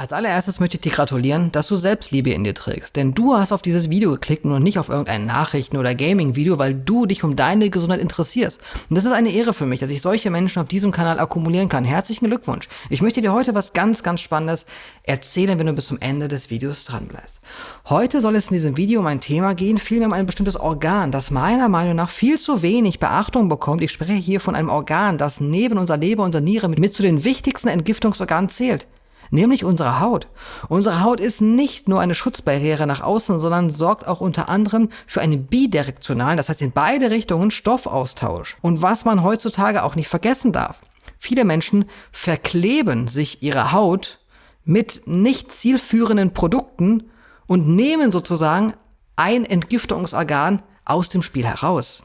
Als allererstes möchte ich dir gratulieren, dass du Selbstliebe in dir trägst. Denn du hast auf dieses Video geklickt und nicht auf irgendein Nachrichten- oder Gaming-Video, weil du dich um deine Gesundheit interessierst. Und das ist eine Ehre für mich, dass ich solche Menschen auf diesem Kanal akkumulieren kann. Herzlichen Glückwunsch. Ich möchte dir heute was ganz, ganz Spannendes erzählen, wenn du bis zum Ende des Videos dran bleibst. Heute soll es in diesem Video um ein Thema gehen, vielmehr um ein bestimmtes Organ, das meiner Meinung nach viel zu wenig Beachtung bekommt. Ich spreche hier von einem Organ, das neben unserer Leber, unserer Niere mit, mit zu den wichtigsten Entgiftungsorganen zählt nämlich unsere Haut. Unsere Haut ist nicht nur eine Schutzbarriere nach außen, sondern sorgt auch unter anderem für einen bidirektionalen, das heißt in beide Richtungen Stoffaustausch. Und was man heutzutage auch nicht vergessen darf. Viele Menschen verkleben sich ihre Haut mit nicht zielführenden Produkten und nehmen sozusagen ein Entgiftungsorgan aus dem Spiel heraus.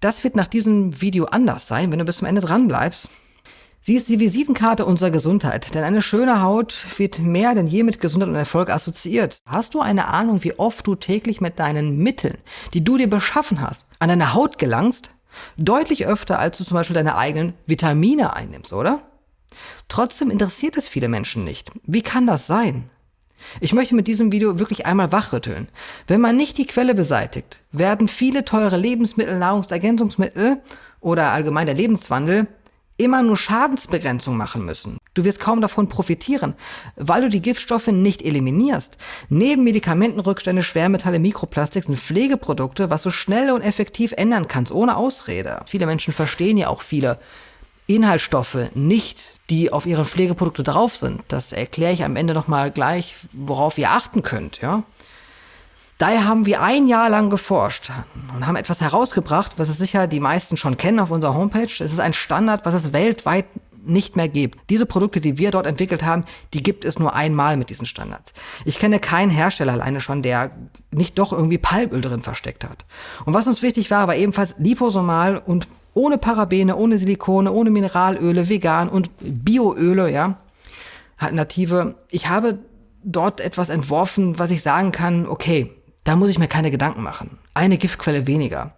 Das wird nach diesem Video anders sein, wenn du bis zum Ende dran bleibst. Sie ist die Visitenkarte unserer Gesundheit, denn eine schöne Haut wird mehr denn je mit Gesundheit und Erfolg assoziiert. Hast du eine Ahnung, wie oft du täglich mit deinen Mitteln, die du dir beschaffen hast, an deine Haut gelangst? Deutlich öfter, als du zum Beispiel deine eigenen Vitamine einnimmst, oder? Trotzdem interessiert es viele Menschen nicht. Wie kann das sein? Ich möchte mit diesem Video wirklich einmal wachrütteln. Wenn man nicht die Quelle beseitigt, werden viele teure Lebensmittel, Nahrungsergänzungsmittel oder allgemein der Lebenswandel immer nur Schadensbegrenzung machen müssen. Du wirst kaum davon profitieren, weil du die Giftstoffe nicht eliminierst. Neben Medikamentenrückstände, Schwermetalle, Mikroplastik sind Pflegeprodukte, was du schnell und effektiv ändern kannst, ohne Ausrede. Viele Menschen verstehen ja auch viele Inhaltsstoffe nicht, die auf ihren Pflegeprodukte drauf sind. Das erkläre ich am Ende nochmal gleich, worauf ihr achten könnt, ja. Daher haben wir ein Jahr lang geforscht und haben etwas herausgebracht, was es sicher die meisten schon kennen auf unserer Homepage. Es ist ein Standard, was es weltweit nicht mehr gibt. Diese Produkte, die wir dort entwickelt haben, die gibt es nur einmal mit diesen Standards. Ich kenne keinen Hersteller alleine schon, der nicht doch irgendwie Palmöl drin versteckt hat. Und was uns wichtig war, war ebenfalls liposomal und ohne Parabene, ohne Silikone, ohne Mineralöle, vegan und Bioöle, ja, Alternative. Ich habe dort etwas entworfen, was ich sagen kann, okay, da muss ich mir keine Gedanken machen. Eine Giftquelle weniger.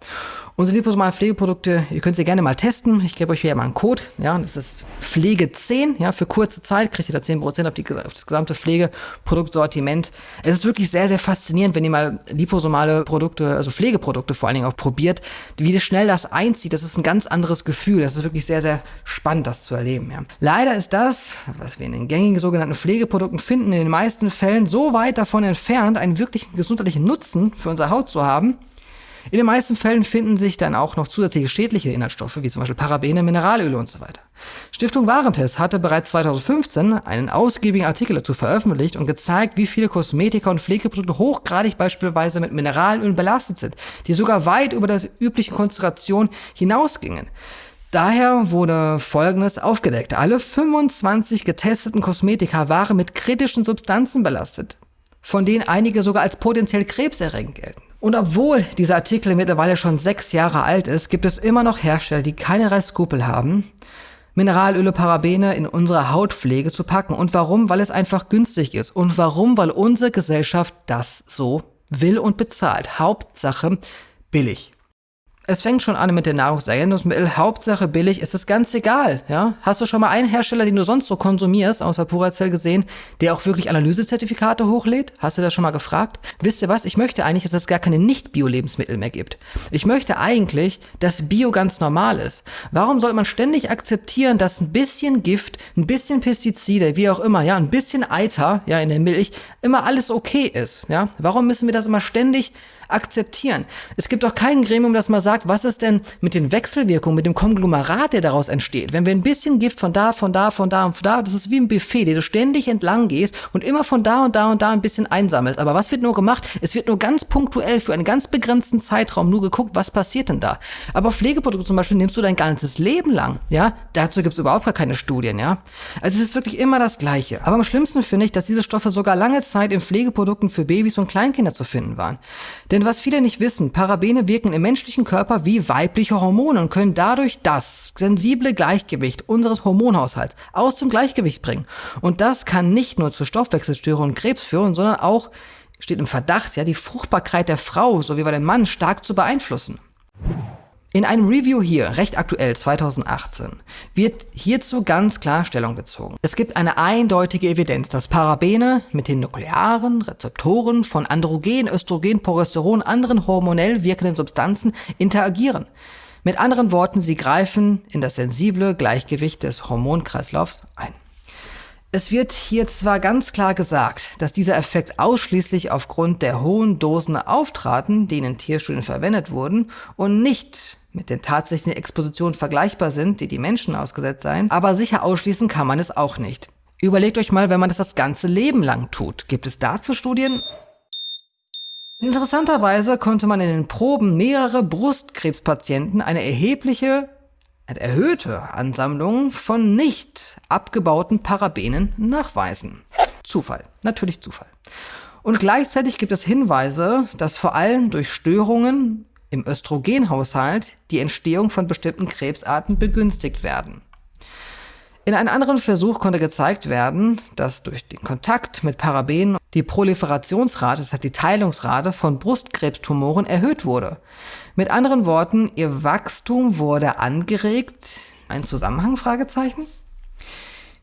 Unsere liposomalen Pflegeprodukte, ihr könnt sie gerne mal testen. Ich gebe euch hier mal einen Code. Ja, das ist Pflege 10. Ja, für kurze Zeit kriegt ihr da 10% auf, die, auf das gesamte Pflegeproduktsortiment. Es ist wirklich sehr, sehr faszinierend, wenn ihr mal liposomale Produkte, also Pflegeprodukte vor allen Dingen auch probiert, wie schnell das einzieht. Das ist ein ganz anderes Gefühl. Das ist wirklich sehr, sehr spannend, das zu erleben. Ja. Leider ist das, was wir in den gängigen sogenannten Pflegeprodukten finden, in den meisten Fällen so weit davon entfernt, einen wirklichen gesundheitlichen Nutzen für unsere Haut zu haben, in den meisten Fällen finden sich dann auch noch zusätzliche schädliche Inhaltsstoffe, wie zum Beispiel Parabene, Mineralöle und so weiter. Stiftung Warentest hatte bereits 2015 einen ausgiebigen Artikel dazu veröffentlicht und gezeigt, wie viele Kosmetika und Pflegeprodukte hochgradig beispielsweise mit Mineralölen belastet sind, die sogar weit über der üblichen Konzentration hinausgingen. Daher wurde Folgendes aufgedeckt. Alle 25 getesteten Kosmetika waren mit kritischen Substanzen belastet, von denen einige sogar als potenziell krebserregend gelten. Und obwohl dieser Artikel mittlerweile schon sechs Jahre alt ist, gibt es immer noch Hersteller, die keinerlei Skrupel haben, Mineralöle, Parabene in unsere Hautpflege zu packen. Und warum? Weil es einfach günstig ist. Und warum? Weil unsere Gesellschaft das so will und bezahlt. Hauptsache billig. Es fängt schon an mit den Nahrungsergänzungsmitteln. Hauptsache billig ist es ganz egal. Ja? Hast du schon mal einen Hersteller, den du sonst so konsumierst, außer Puracell gesehen, der auch wirklich Analysezertifikate hochlädt? Hast du das schon mal gefragt? Wisst ihr was? Ich möchte eigentlich, dass es gar keine Nicht-Bio-Lebensmittel mehr gibt. Ich möchte eigentlich, dass Bio ganz normal ist. Warum soll man ständig akzeptieren, dass ein bisschen Gift, ein bisschen Pestizide, wie auch immer, ja, ein bisschen Eiter, ja, in der Milch, immer alles okay ist? Ja? Warum müssen wir das immer ständig akzeptieren. Es gibt auch kein Gremium, das mal sagt, was ist denn mit den Wechselwirkungen, mit dem Konglomerat, der daraus entsteht. Wenn wir ein bisschen Gift von da, von da, von da und von da, das ist wie ein Buffet, der du ständig entlang gehst und immer von da und da und da ein bisschen einsammelst. Aber was wird nur gemacht? Es wird nur ganz punktuell für einen ganz begrenzten Zeitraum nur geguckt, was passiert denn da. Aber Pflegeprodukte zum Beispiel nimmst du dein ganzes Leben lang, ja? Dazu gibt es überhaupt gar keine Studien, ja? Also es ist wirklich immer das Gleiche. Aber am schlimmsten finde ich, dass diese Stoffe sogar lange Zeit in Pflegeprodukten für Babys und Kleinkinder zu finden waren. Denn was viele nicht wissen, Parabene wirken im menschlichen Körper wie weibliche Hormone und können dadurch das sensible Gleichgewicht unseres Hormonhaushalts aus dem Gleichgewicht bringen. Und das kann nicht nur zu Stoffwechselstörungen und Krebs führen, sondern auch steht im Verdacht, ja, die Fruchtbarkeit der Frau sowie bei dem Mann stark zu beeinflussen. In einem Review hier, recht aktuell 2018, wird hierzu ganz klar Stellung bezogen. Es gibt eine eindeutige Evidenz, dass Parabene mit den nuklearen Rezeptoren von Androgen, Östrogen, Progesteron, anderen hormonell wirkenden Substanzen interagieren. Mit anderen Worten, sie greifen in das sensible Gleichgewicht des Hormonkreislaufs ein. Es wird hier zwar ganz klar gesagt, dass dieser Effekt ausschließlich aufgrund der hohen Dosen auftraten, die in Tierstudien verwendet wurden, und nicht mit den tatsächlichen Expositionen vergleichbar sind, die die Menschen ausgesetzt seien, aber sicher ausschließen kann man es auch nicht. Überlegt euch mal, wenn man das das ganze Leben lang tut. Gibt es dazu Studien? Interessanterweise konnte man in den Proben mehrere Brustkrebspatienten eine erhebliche, erhöhte Ansammlung von nicht abgebauten Parabenen nachweisen. Zufall, natürlich Zufall. Und gleichzeitig gibt es Hinweise, dass vor allem durch Störungen im Östrogenhaushalt die Entstehung von bestimmten Krebsarten begünstigt werden. In einem anderen Versuch konnte gezeigt werden, dass durch den Kontakt mit Parabenen die Proliferationsrate, das heißt die Teilungsrate von Brustkrebstumoren erhöht wurde. Mit anderen Worten, ihr Wachstum wurde angeregt. Ein Zusammenhang? Fragezeichen?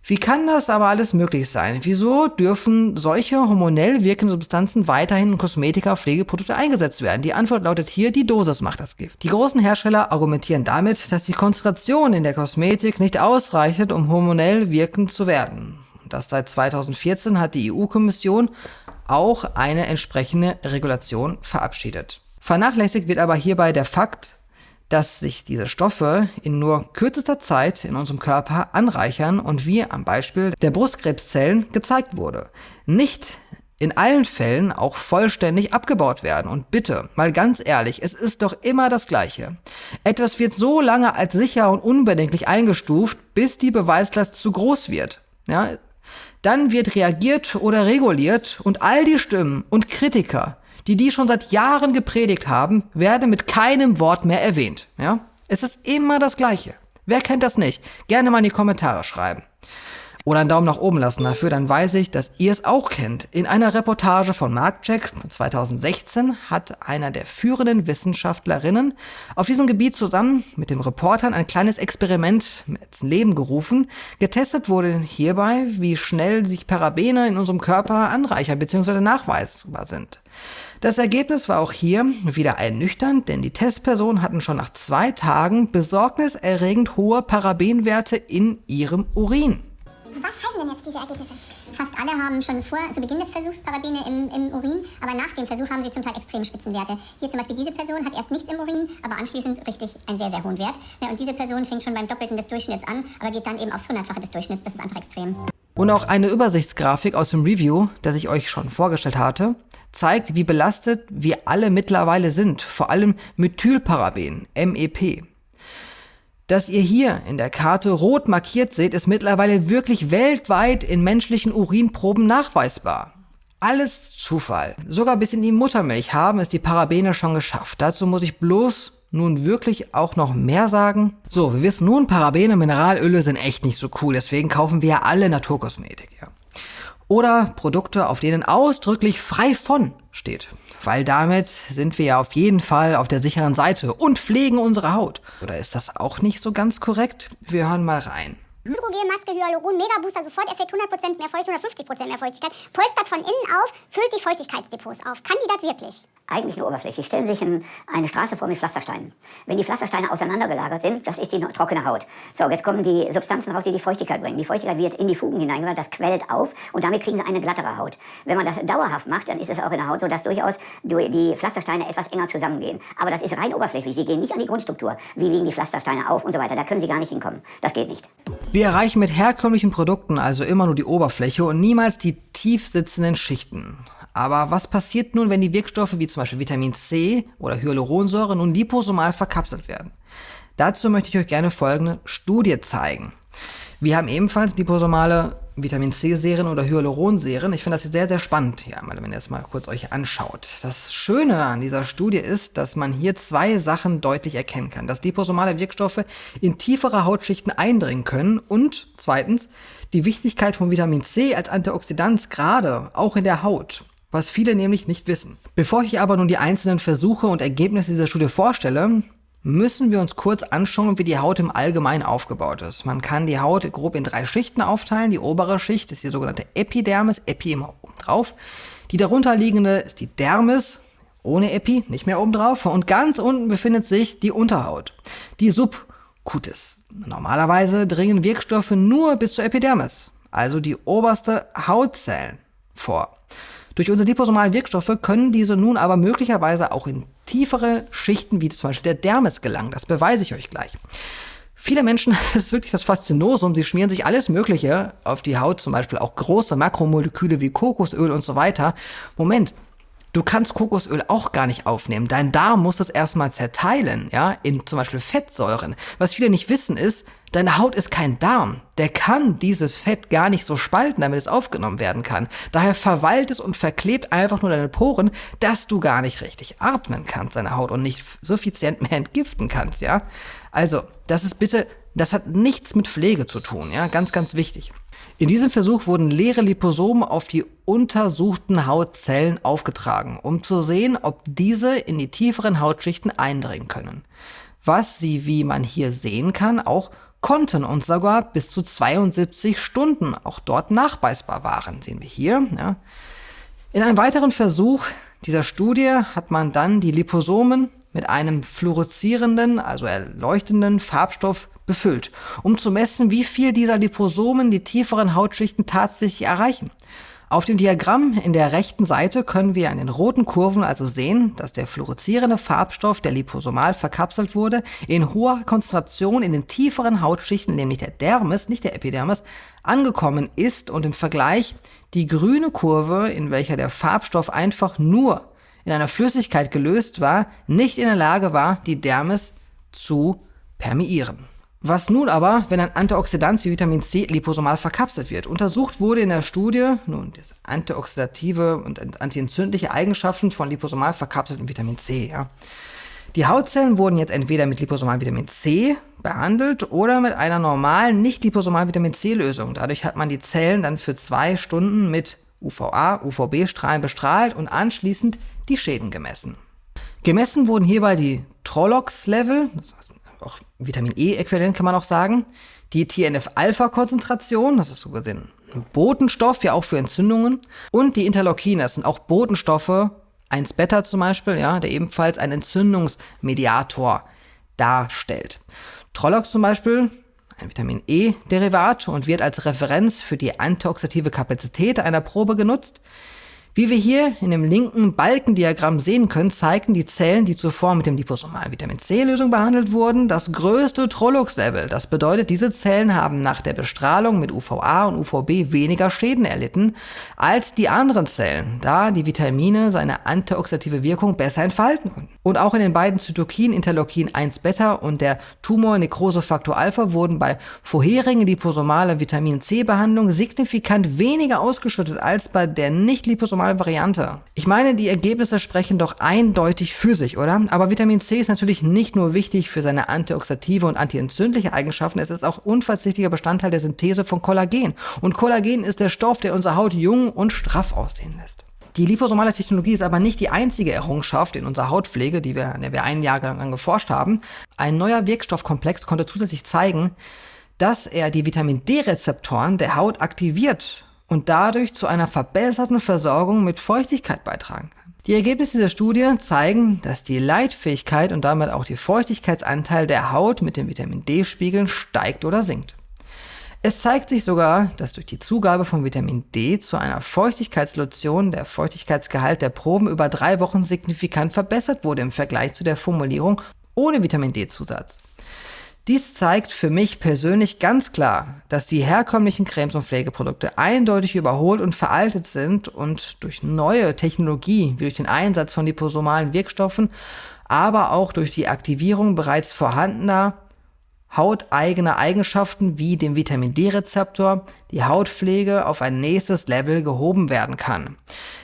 Wie kann das aber alles möglich sein? Wieso dürfen solche hormonell wirkende Substanzen weiterhin in Kosmetika, Pflegeprodukte eingesetzt werden? Die Antwort lautet hier, die Dosis macht das Gift. Die großen Hersteller argumentieren damit, dass die Konzentration in der Kosmetik nicht ausreicht, um hormonell wirkend zu werden. Das seit 2014 hat die EU-Kommission auch eine entsprechende Regulation verabschiedet. Vernachlässigt wird aber hierbei der Fakt, dass sich diese Stoffe in nur kürzester Zeit in unserem Körper anreichern und wie am Beispiel der Brustkrebszellen gezeigt wurde, nicht in allen Fällen auch vollständig abgebaut werden. Und bitte, mal ganz ehrlich, es ist doch immer das Gleiche. Etwas wird so lange als sicher und unbedenklich eingestuft, bis die Beweislast zu groß wird. Ja, dann wird reagiert oder reguliert und all die Stimmen und Kritiker, die die schon seit Jahren gepredigt haben, werden mit keinem Wort mehr erwähnt. Ja? Es ist immer das Gleiche. Wer kennt das nicht? Gerne mal in die Kommentare schreiben. Oder einen Daumen nach oben lassen dafür, dann weiß ich, dass ihr es auch kennt. In einer Reportage von Markcheck von 2016 hat einer der führenden Wissenschaftlerinnen auf diesem Gebiet zusammen mit dem Reportern ein kleines Experiment ins Leben gerufen. Getestet wurde hierbei, wie schnell sich Parabene in unserem Körper anreichern bzw. nachweisbar sind. Das Ergebnis war auch hier wieder ernüchternd, denn die Testpersonen hatten schon nach zwei Tagen besorgniserregend hohe Parabenwerte in ihrem Urin. Was heißen denn jetzt diese Ergebnisse? Fast alle haben schon vor zu Beginn des Versuchs Parabene im, im, Urin, aber nach dem Versuch haben sie zum Teil extrem Spitzenwerte. Hier zum Beispiel diese Person hat erst nichts im Urin, aber anschließend richtig einen sehr, sehr hohen Wert. Ja, und diese Person fängt schon beim Doppelten des Durchschnitts an, aber geht dann eben aufs Hundertfache des Durchschnitts. Das ist einfach extrem. Und auch eine Übersichtsgrafik aus dem Review, das ich euch schon vorgestellt hatte, zeigt, wie belastet wir alle mittlerweile sind, vor allem Methylparaben, MEP. Dass ihr hier in der Karte rot markiert seht, ist mittlerweile wirklich weltweit in menschlichen Urinproben nachweisbar. Alles Zufall. Sogar bis in die Muttermilch haben es die Parabene schon geschafft. Dazu muss ich bloß nun wirklich auch noch mehr sagen? So, wir wissen nun, Parabene, Mineralöle sind echt nicht so cool, deswegen kaufen wir ja alle Naturkosmetik. Ja. Oder Produkte, auf denen ausdrücklich frei von steht. Weil damit sind wir ja auf jeden Fall auf der sicheren Seite und pflegen unsere Haut. Oder ist das auch nicht so ganz korrekt? Wir hören mal rein. Hydrogelmaske, Hyaluron, Mega Booster, Sofort-Effekt, 100% mehr Feuchtigkeit, 150% mehr Feuchtigkeit, polstert von innen auf, füllt die Feuchtigkeitsdepots auf. Kann die das wirklich? Eigentlich nur oberflächlich. Stellen Sie sich in eine Straße vor mit Pflastersteinen. Wenn die Pflastersteine auseinandergelagert sind, das ist die trockene Haut. So, jetzt kommen die Substanzen raus, die die Feuchtigkeit bringen. Die Feuchtigkeit wird in die Fugen hineingemacht, das quellt auf und damit kriegen Sie eine glattere Haut. Wenn man das dauerhaft macht, dann ist es auch in der Haut so, dass durchaus die Pflastersteine etwas enger zusammengehen. Aber das ist rein oberflächlich. Sie gehen nicht an die Grundstruktur. Wie liegen die Pflastersteine auf und so weiter. Da können Sie gar nicht hinkommen. Das geht nicht. Wir erreichen mit herkömmlichen Produkten also immer nur die Oberfläche und niemals die tief sitzenden Schichten. Aber was passiert nun, wenn die Wirkstoffe wie zum Beispiel Vitamin C oder Hyaluronsäure nun liposomal verkapselt werden? Dazu möchte ich euch gerne folgende Studie zeigen. Wir haben ebenfalls liposomale Vitamin C-Serien oder Hyaluron-Serien. Ich finde das sehr, sehr spannend hier einmal, wenn ihr es mal kurz euch anschaut. Das Schöne an dieser Studie ist, dass man hier zwei Sachen deutlich erkennen kann. Dass liposomale Wirkstoffe in tiefere Hautschichten eindringen können und zweitens die Wichtigkeit von Vitamin C als Antioxidant gerade auch in der Haut was viele nämlich nicht wissen. Bevor ich aber nun die einzelnen Versuche und Ergebnisse dieser Studie vorstelle, müssen wir uns kurz anschauen, wie die Haut im Allgemeinen aufgebaut ist. Man kann die Haut grob in drei Schichten aufteilen. Die obere Schicht ist die sogenannte Epidermis, Epi immer oben drauf. Die darunterliegende ist die Dermis, ohne Epi, nicht mehr oben drauf. Und ganz unten befindet sich die Unterhaut, die Subcutis. Normalerweise dringen Wirkstoffe nur bis zur Epidermis, also die oberste Hautzellen, vor. Durch unsere liposomalen Wirkstoffe können diese nun aber möglicherweise auch in tiefere Schichten, wie zum Beispiel der Dermis, gelangen. Das beweise ich euch gleich. Viele Menschen, das ist wirklich das Faszinosum, sie schmieren sich alles Mögliche auf die Haut, zum Beispiel auch große Makromoleküle wie Kokosöl und so weiter. Moment, Du kannst Kokosöl auch gar nicht aufnehmen. Dein Darm muss das erstmal zerteilen, ja, in zum Beispiel Fettsäuren. Was viele nicht wissen ist, deine Haut ist kein Darm. Der kann dieses Fett gar nicht so spalten, damit es aufgenommen werden kann. Daher verweilt es und verklebt einfach nur deine Poren, dass du gar nicht richtig atmen kannst, deine Haut, und nicht suffizient mehr entgiften kannst, ja. Also, das ist bitte, das hat nichts mit Pflege zu tun, ja, ganz, ganz wichtig. In diesem Versuch wurden leere Liposomen auf die untersuchten Hautzellen aufgetragen, um zu sehen, ob diese in die tieferen Hautschichten eindringen können. Was sie, wie man hier sehen kann, auch konnten und sogar bis zu 72 Stunden auch dort nachweisbar waren, sehen wir hier. Ja. In einem weiteren Versuch dieser Studie hat man dann die Liposomen mit einem fluoreszierenden, also erleuchtenden Farbstoff befüllt, um zu messen, wie viel dieser Liposomen die tieferen Hautschichten tatsächlich erreichen. Auf dem Diagramm in der rechten Seite können wir an den roten Kurven also sehen, dass der fluoreszierende Farbstoff, der liposomal verkapselt wurde, in hoher Konzentration in den tieferen Hautschichten, nämlich der Dermis, nicht der Epidermis, angekommen ist und im Vergleich die grüne Kurve, in welcher der Farbstoff einfach nur in einer Flüssigkeit gelöst war, nicht in der Lage war, die Dermis zu permeieren. Was nun aber, wenn ein Antioxidant wie Vitamin C liposomal verkapselt wird? Untersucht wurde in der Studie nun das antioxidative und antientzündliche Eigenschaften von liposomal verkapseltem Vitamin C. Ja. Die Hautzellen wurden jetzt entweder mit liposomal Vitamin C behandelt oder mit einer normalen nicht liposomal Vitamin C Lösung. Dadurch hat man die Zellen dann für zwei Stunden mit UVA, UVB-Strahlen bestrahlt und anschließend die Schäden gemessen. Gemessen wurden hierbei die Trolox-Level, das heißt auch Vitamin E-Äquivalent kann man auch sagen. Die TNF-Alpha-Konzentration, das ist so gesehen ein Botenstoff, ja auch für Entzündungen. Und die Interleukine, das sind auch Botenstoffe, 1-Beta zum Beispiel, ja, der ebenfalls einen Entzündungsmediator darstellt. Trollox zum Beispiel, ein Vitamin E-Derivat und wird als Referenz für die antioxidative Kapazität einer Probe genutzt. Wie wir hier in dem linken Balkendiagramm sehen können, zeigen die Zellen, die zuvor mit dem liposomalen Vitamin C-Lösung behandelt wurden, das größte Trollox-Level. Das bedeutet, diese Zellen haben nach der Bestrahlung mit UVA und UVB weniger Schäden erlitten als die anderen Zellen, da die Vitamine seine antioxidative Wirkung besser entfalten konnten. Und auch in den beiden Zytokinen Interleukin 1-Beta und der Tumor-Nekrose-Faktor Alpha wurden bei vorherigen liposomalen Vitamin C-Behandlung signifikant weniger ausgeschüttet als bei der nicht liposomalen normale Variante. Ich meine, die Ergebnisse sprechen doch eindeutig für sich, oder? Aber Vitamin C ist natürlich nicht nur wichtig für seine antioxidative und antientzündliche Eigenschaften, es ist auch unverzichtlicher Bestandteil der Synthese von Kollagen. Und Kollagen ist der Stoff, der unsere Haut jung und straff aussehen lässt. Die liposomale Technologie ist aber nicht die einzige Errungenschaft in unserer Hautpflege, die wir, an der wir ein Jahr lang geforscht haben. Ein neuer Wirkstoffkomplex konnte zusätzlich zeigen, dass er die Vitamin D-Rezeptoren der Haut aktiviert und dadurch zu einer verbesserten Versorgung mit Feuchtigkeit beitragen kann. Die Ergebnisse dieser Studie zeigen, dass die Leitfähigkeit und damit auch die Feuchtigkeitsanteil der Haut mit den Vitamin D-Spiegeln steigt oder sinkt. Es zeigt sich sogar, dass durch die Zugabe von Vitamin D zu einer Feuchtigkeitslotion der Feuchtigkeitsgehalt der Proben über drei Wochen signifikant verbessert wurde im Vergleich zu der Formulierung ohne Vitamin D-Zusatz. Dies zeigt für mich persönlich ganz klar, dass die herkömmlichen Cremes und Pflegeprodukte eindeutig überholt und veraltet sind und durch neue Technologie, wie durch den Einsatz von liposomalen Wirkstoffen, aber auch durch die Aktivierung bereits vorhandener hauteigener Eigenschaften wie dem Vitamin D-Rezeptor die Hautpflege auf ein nächstes Level gehoben werden kann.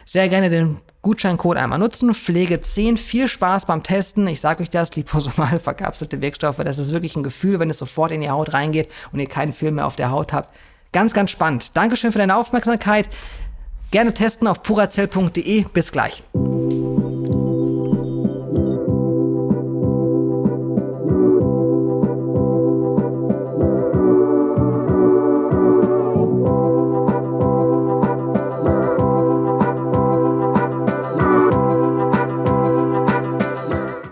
Sehr gerne den Gutscheincode einmal nutzen. Pflege 10. Viel Spaß beim Testen. Ich sage euch das, liposomal verkapselte Wirkstoffe, das ist wirklich ein Gefühl, wenn es sofort in die Haut reingeht und ihr keinen Film mehr auf der Haut habt. Ganz, ganz spannend. Dankeschön für deine Aufmerksamkeit. Gerne testen auf purazell.de. Bis gleich.